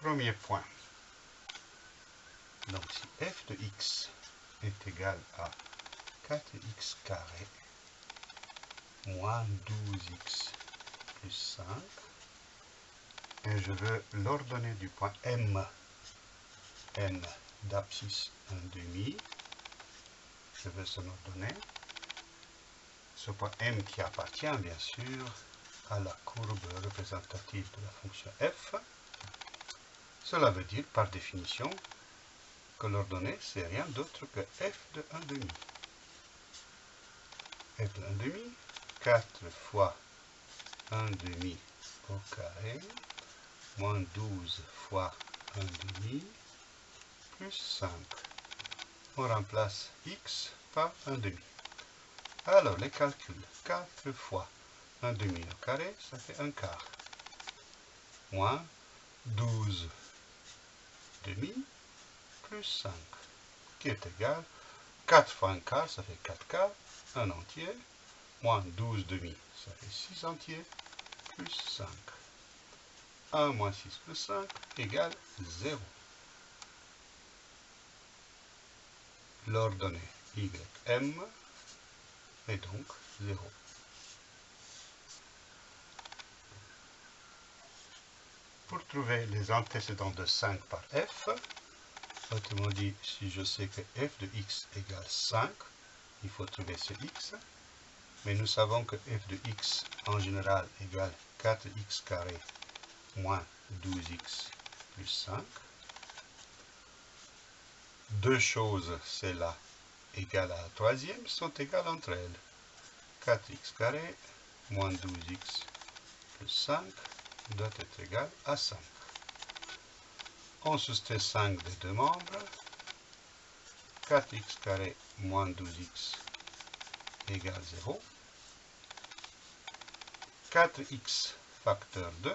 Premier point. Donc si f de x est égal à 4x carré moins 12x plus 5, et je veux l'ordonnée du point M, M d'abscisse 1 demi, je veux son ordonnée, ce point M qui appartient bien sûr à la courbe représentative de la fonction f, cela veut dire par définition que l'ordonnée c'est rien d'autre que f de 1 demi. f de 1 demi, 4 fois 1 demi au carré, moins 12 fois 1 demi, plus 5. On remplace x par 1 demi. Alors, les calculs, 4 fois 1 demi au carré, ça fait 1 quart. Moins 12 demi plus 5, qui est égal, 4 fois 1 quart, ça fait 4 quarts, 1 entier, moins 12 demi, ça fait 6 entiers, plus 5. 1 moins 6 plus 5 égale 0. L'ordonnée ym est donc 0. Pour trouver les antécédents de 5 par f, autrement dit, si je sais que f de x égale 5, il faut trouver ce x, mais nous savons que f de x en général égale 4x carré moins 12x plus 5. Deux choses, c'est là égale à la troisième, sont égales entre elles. 4x carré moins 12x plus 5 doit être égal à 5. On soustrait 5 des deux membres. 4x carré moins 12x égale 0. 4x facteur 2,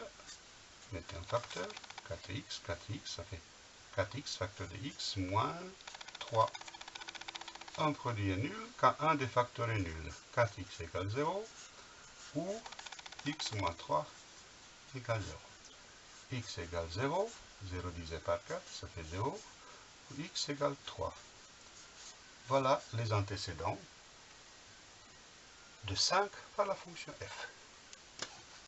mettez un facteur, 4x, 4x, ça fait 4x facteur de x moins 3. Un produit est nul quand un des facteurs est nul. 4x égale 0 ou x moins 3 égale 0. x égale 0, 0 divisé par 4, ça fait 0, ou x égale 3. Voilà les antécédents de 5 par la fonction f.